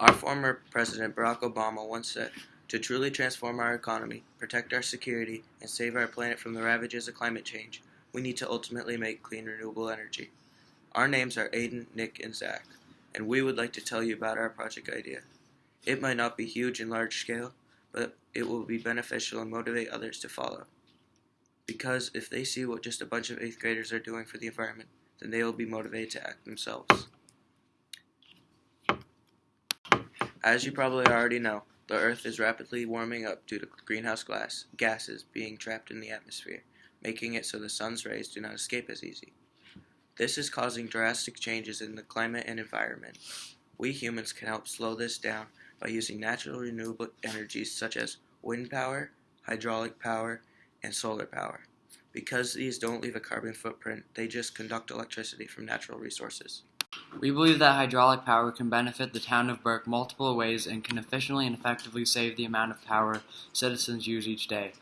Our former President Barack Obama once said, To truly transform our economy, protect our security, and save our planet from the ravages of climate change, we need to ultimately make clean renewable energy. Our names are Aiden, Nick, and Zach, and we would like to tell you about our project idea. It might not be huge and large scale, but it will be beneficial and motivate others to follow. Because if they see what just a bunch of 8th graders are doing for the environment, then they will be motivated to act themselves. As you probably already know, the Earth is rapidly warming up due to greenhouse gas gases being trapped in the atmosphere, making it so the sun's rays do not escape as easy. This is causing drastic changes in the climate and environment. We humans can help slow this down by using natural renewable energies such as wind power, hydraulic power, and solar power. Because these don't leave a carbon footprint, they just conduct electricity from natural resources. We believe that hydraulic power can benefit the town of Burke multiple ways and can efficiently and effectively save the amount of power citizens use each day.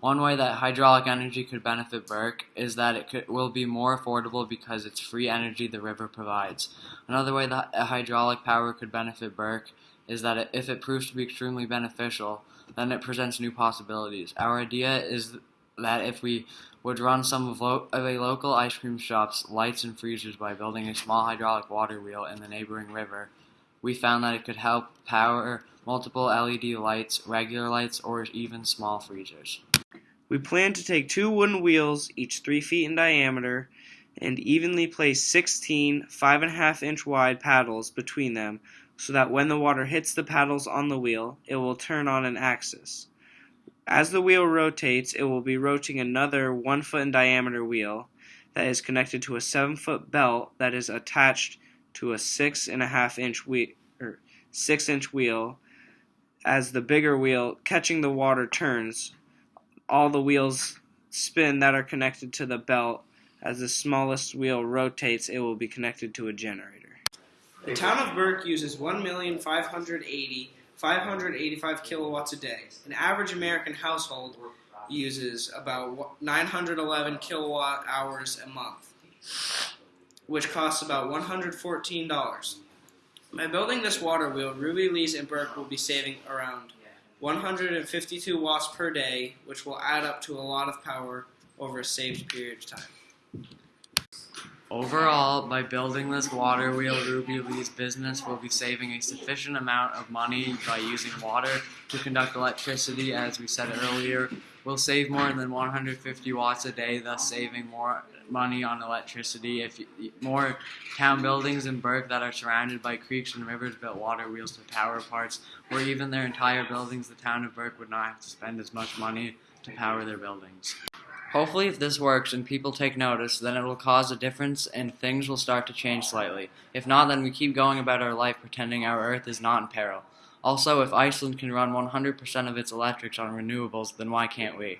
One way that hydraulic energy could benefit Burke is that it could, will be more affordable because it's free energy the river provides. Another way that hydraulic power could benefit Burke is that if it proves to be extremely beneficial, then it presents new possibilities. Our idea is that if we would run some of, of a local ice cream shop's lights and freezers by building a small hydraulic water wheel in the neighboring river, we found that it could help power multiple LED lights, regular lights, or even small freezers. We plan to take two wooden wheels, each 3 feet in diameter, and evenly place 16 5.5 inch wide paddles between them so that when the water hits the paddles on the wheel, it will turn on an axis. As the wheel rotates, it will be rotating another 1 foot in diameter wheel that is connected to a 7 foot belt that is attached to a 6.5 inch wheel, or 6 inch wheel. As the bigger wheel catching the water turns, all the wheels spin that are connected to the belt. As the smallest wheel rotates, it will be connected to a generator. The town of Burke uses 1,580 585 kilowatts a day. An average American household uses about 911 kilowatt hours a month, which costs about $114. By building this water wheel, Ruby Lees and Burke will be saving around 152 watts per day, which will add up to a lot of power over a saved period of time. Overall, by building this water wheel, Ruby Lee's business will be saving a sufficient amount of money by using water to conduct electricity, as we said earlier. We'll save more than 150 watts a day, thus saving more money on electricity. If you, more town buildings in Burke that are surrounded by creeks and rivers built water wheels to power parts, or even their entire buildings, the town of Burke would not have to spend as much money to power their buildings. Hopefully, if this works and people take notice, then it will cause a difference and things will start to change slightly. If not, then we keep going about our life pretending our Earth is not in peril. Also, if Iceland can run 100% of its electrics on renewables, then why can't we?